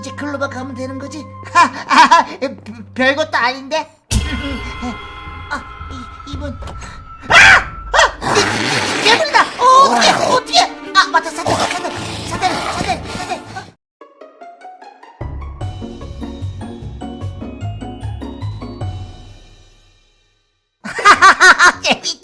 이제 글로만 가면 되는 거지? 하, 아, 별것도 아닌데? 아, 이, 이분. 아! 아! 이- 괴물이다! 어, 어떻게, 어떻게! 아, 맞다, 사들, 사들, 사들, 사들, 사들. 하하하하, 재밌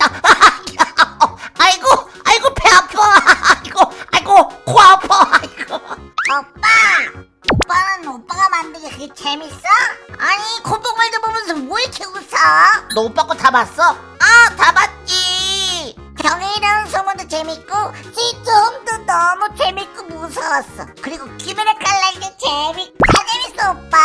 다 봤어? 아, 다 봤지. 경혜이라는 소문도 재밌고 시점도 너무 재밌고 무서웠어 그리고 김연아 칼날도 재밌 다 재밌어 오빠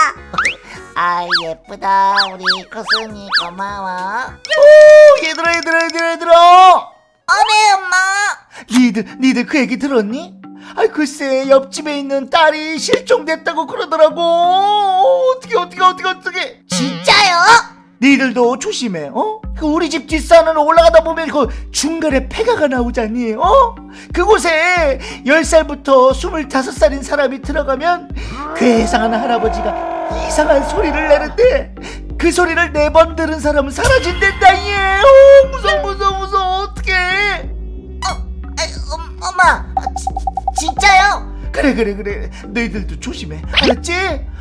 아, 예쁘다. 우리 코순이 고마워. 오 얘들아 얘들아 얘들아 얘들아 어메, 엄마. 니들 니들 그 얘기 들었니? 아 글쎄 옆집에 있는 딸이 실종됐다고 그러더라고 어떻게 어떻게 어떻게 어떻게? 니들도 조심해 어? 그 우리 집 뒷산을 올라가다 보면 그 중간에 폐가가 나오잖니 어? 그곳에 10살부터 25살인 사람이 들어가면 괴상한 할아버지가 이상한 소리를 내는데 그 소리를 네 번 들은 사람은 사라진댄다 얘 어, 무서워 무서워 무서워 어떡해 아이, 음, 엄마. 아, 지, 진짜요? 그래 그래 그래 너희들도 조심해 알았지?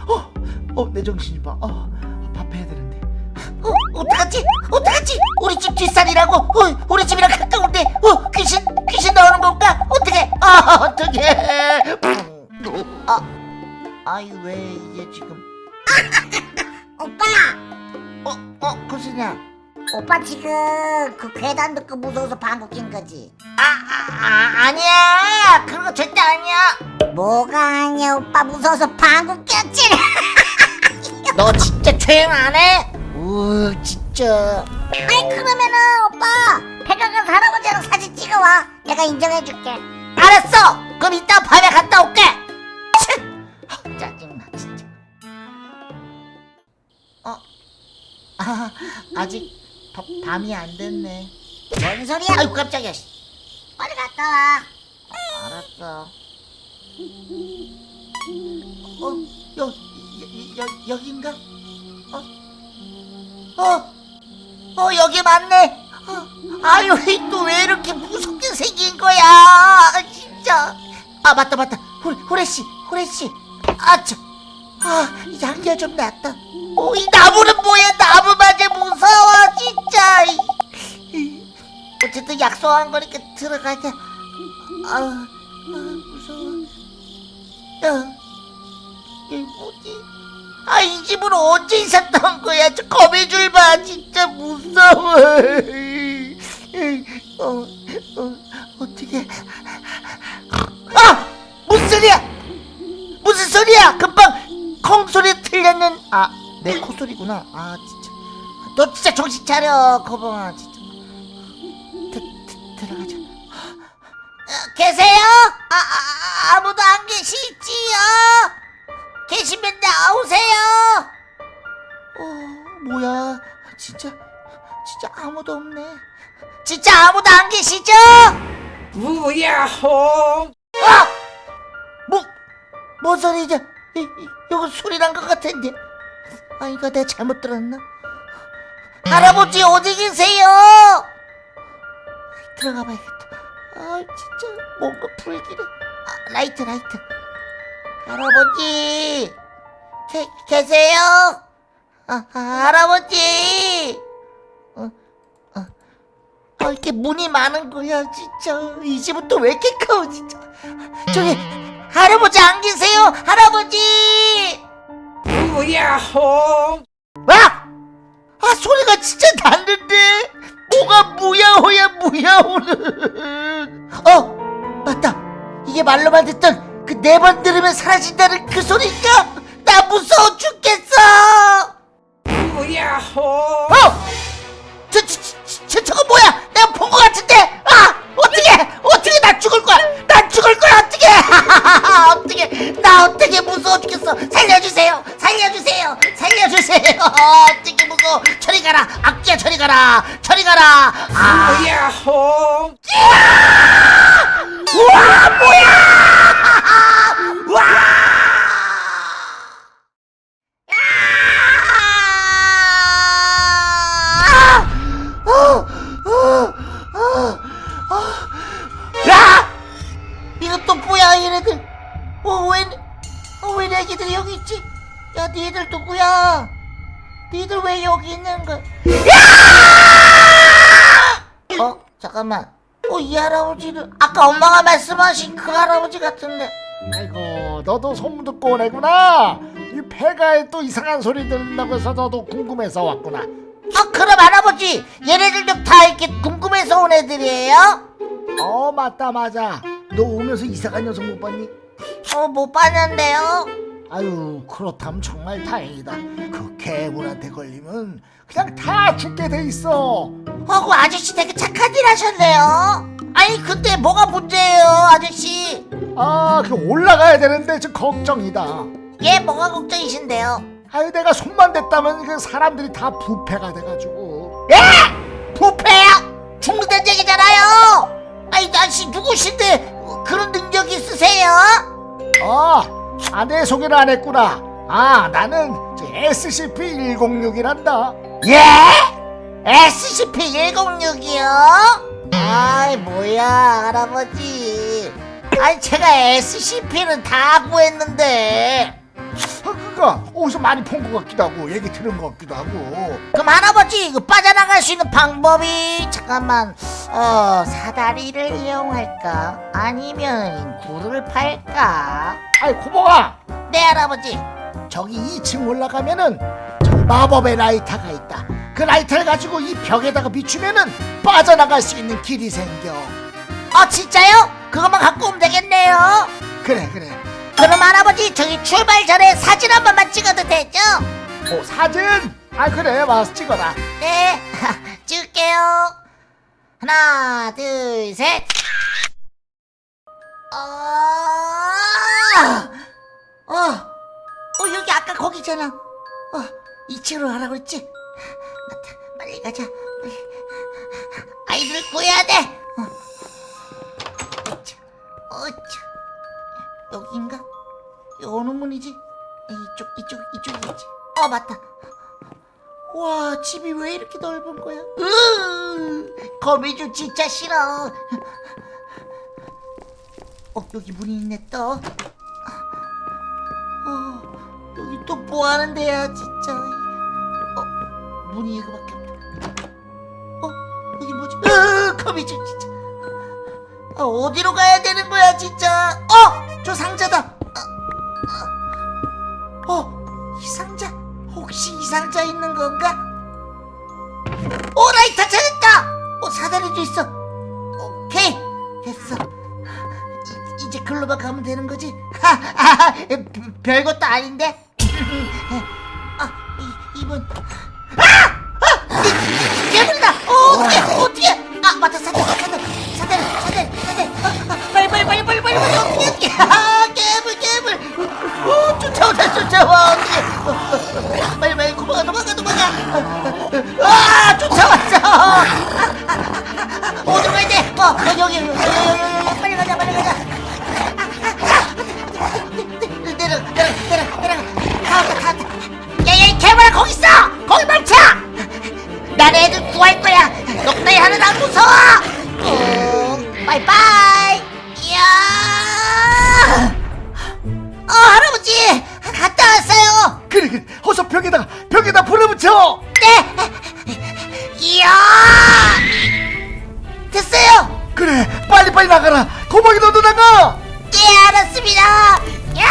어, 어, 내 정신이 봐 어, 어, 어떡하지? 우리 집 뒷산이라고? 어, 우리 집이랑 가까운데, 어, 귀신, 귀신 나오는 건가? 어떡해? 아, 어떡해. 음. 아, 아이, 왜 이게 지금. 오빠 어, 어, 코순이야. 오빠 지금 그 괴담 듣고 무서워서 방구 낀 거지 아, 아, 아, 아니야. 그런 거 절대 아니야. 뭐가 아니야 오빠 무서워서 방구 꼈지 너 진짜 조용 안 해? 우, 진짜. 아이 그러면은 오빠 백화관 할아버지랑 사진 찍어와 내가 인정해줄게 알았어. 그럼 이따 밤에 갔다 올게. 치! 아, 짜증나 진짜. 어, 아, 아직 바, 밤이 안 됐네. 뭔 소리야 아이고 깜짝이야. 씨. 빨리 갔다 와 알았어. 어, 여, 여, 여 여긴가? 어, 어, 어 여기 맞네. 어, 아유, 또 왜 이렇게 무섭게 생긴 거야? 아, 진짜. 아 맞다 맞다. 호, 호레 씨, 호레 씨. 아 참. 아 양기가 좀 났다. 오, 이 나무는 뭐야? 나무마저 무서워, 진짜. 이, 이. 어쨌든 약속한 거니까 들어가자. 아, 아 무서워. 야, 이게 뭐지? 아, 이 집은 언제 있었던 거야? 저 거미줄 봐, 진짜 무서워. 어, 어, 어떻게? 아, 무슨 소리야? 무슨 소리야? 금방 콩 소리 틀렸는. 아, 내 콧소리구나. 아, 진짜. 너 진짜 정신 차려, 거봉아, 진짜. 드, 드, 들어가자. 어, 계세요? 아, 아, 아무도 안 계시지요? 계시면 나오세요. 어, 뭐야? 진짜, 진짜 아무도 없네. 진짜 아무도 안 계시죠? 우야호 아! 뭐, 뭔 소리지? 이, 이, 이거 소리 난 것 같은데. 아, 이거 내가 잘못 들었나? 할아버지 어디 계세요? 들어가 봐야겠다. 아, 진짜 뭔가 불길해. 아, 라이트, 라이트. 할아버지, 계, 계세요? 아, 아, 할아버지. 이렇게 문이 많은 거야, 진짜. 이 집은 또 왜 이렇게 커, 진짜. 저기, 할아버지 안 계세요? 할아버지! 우야호 아! 아, 소리가 진짜 났는데? 뭐가 무야호야, 무야호는. 어, 맞다. 이게 말로만 듣던 그 네 번 들으면 사라진다는 그 소리인가? 나 무서워 죽겠어! 우야호 어! 저, 저, 저, 저, 저거 뭐야? 같은데? 아! 어떻게! 어떻게 나 죽을 거야! 나 죽을 거야! 어떻게! 어떻게! 나 어떻게 무서워 죽겠어! 살려주세요! 살려주세요! 살려주세요! 어떻게 무서워! 저리 가라! 악기야 저리 가라! 저리 가라! 아! 우야호 우와! 뭐야! 우와! 왜 여기 있는 거야? 야! 어, 잠깐만. 어, 이 할아버지는 아까 엄마가 말씀하신 그 할아버지 같은데. 아이고 너도 소문 듣고 오네구나 이 폐가에 또 이상한 소리 들린다고 해서 너도 궁금해서 왔구나 아, 그럼 할아버지, 얘네들도 다 이렇게 궁금해서 온 애들이에요? 어 맞다 맞아 너 오면서 이상한 녀석 못 봤니? 어, 못 봤는데요. 아유 그렇다면 정말 다행이다 그 괴물한테 걸리면 그냥 다 죽게 돼 있어 어, 그 아저씨 되게 착한 일 하셨네요. 아니, 근데 뭐가 문제예요, 아저씨? 아그 올라가야 되는데 좀 걱정이다 얘 뭐가 걱정이신데요? 아유 내가 손만 댔다면 그 사람들이 다 부패가 돼가지고 예? 부패요? 죽는다 아, 내 소개를 안 했구나. 아, 나는 SCP-106이란다. 예? SCP-106이요? 아이 뭐야 할아버지 아니 제가 SCP는 다 구했는데 아, 그거 어디서 많이 본 것 같기도 하고, 얘기 들은 것 같기도 하고. 그럼 할아버지 그 빠져나갈 수 있는 방법이 잠깐만 어 사다리를 이용할까 아니면 굴을 팔까 아이, 고모가 네 할아버지 저기 2층 올라가면은 저기 마법의 라이터가 있다. 그 라이터를 가지고 이 벽에다가 비추면은 빠져나갈 수 있는 길이 생겨. 어 진짜요? 그것만 갖고 오면 되겠네요 그래, 그래. 그럼 할아버지 저기 출발 전에 사진 한 번만 찍어도 되죠? 오, 사진? 아, 그래, 와서 찍어라. 네 찍을게요 하나 둘셋 어, 어, 어 여기 아까 거기잖아 어 2층으로 가라고 했지 맞다 빨리 가자 빨리. 아이들을 구해야 돼 어. 어차, 어차. 여기인가? 어느 문이지? 이쪽 이쪽 이쪽이겠지 어 맞다 와 집이 왜 이렇게 넓은 거야? 으 거미줄 진짜 싫어. 어 여기 문이 있네 또. 어 여기 또 뭐 하는 데야 진짜. 어 문이 이거밖에 없다. 어 여기 뭐지? 으 거미줄 진짜. 아, 어디로 가야 되는 거야 진짜? 어 저 상자다. 상자 있는 건가? 오 라이터 찾았다! 어 사다리도 있어 오케이 됐어 이, 이제 글로만 가면 되는 거지? 하하하 별것도 아닌데? 아 이, 이분 예 알았습니다. 야!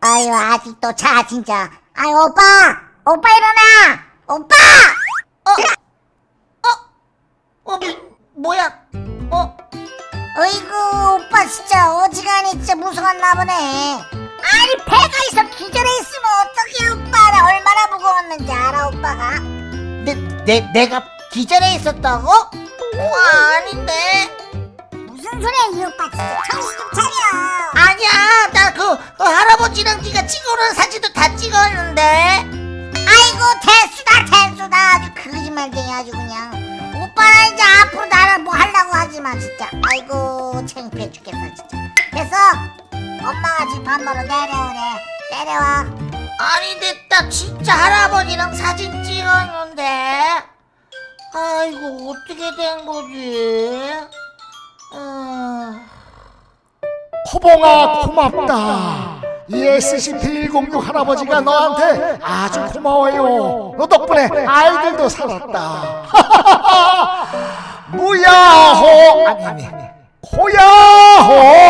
아유 아직도 자 진짜. 아유 오빠! 오빠 일어나! 오빠! 어, 뭐, 뭐야? 어, 어이구 오빠 진짜 어지간히 진짜 무서웠나 보네 아니 배가 있어. 기절해 있으면 어떡해 오빠 나. 얼마나 무거웠는지 알아 오빠가? 내, 내, 내가 기절해 있었다고? 와, 아닌데. 무슨 소리야 이 오빠. 진짜 정신 좀 차려. 아니야, 나 그, 그 할아버지랑 네가 찍어놓은 사진도 다 찍었는데. 아이고 대수다 대수다. 아주 거짓말쟁이 아주 그냥. 오빠는 이제 앞으로 나랑 뭐 하려고 하지마 진짜. 아이고 창피해 죽겠어 진짜. 됐어 엄마가 집 반으로 내려오래. 내려와. 아니 됐다. 진짜 할아버지랑 사진 찍었는데. 아이고 어떻게 된 거지? 아... 호봉아 고맙다. 이 SCP-106 할아버지가 너한테 아주 고마워요. 너 덕분에 아이들도 살았다. 무야호. 아니 아니. 고야호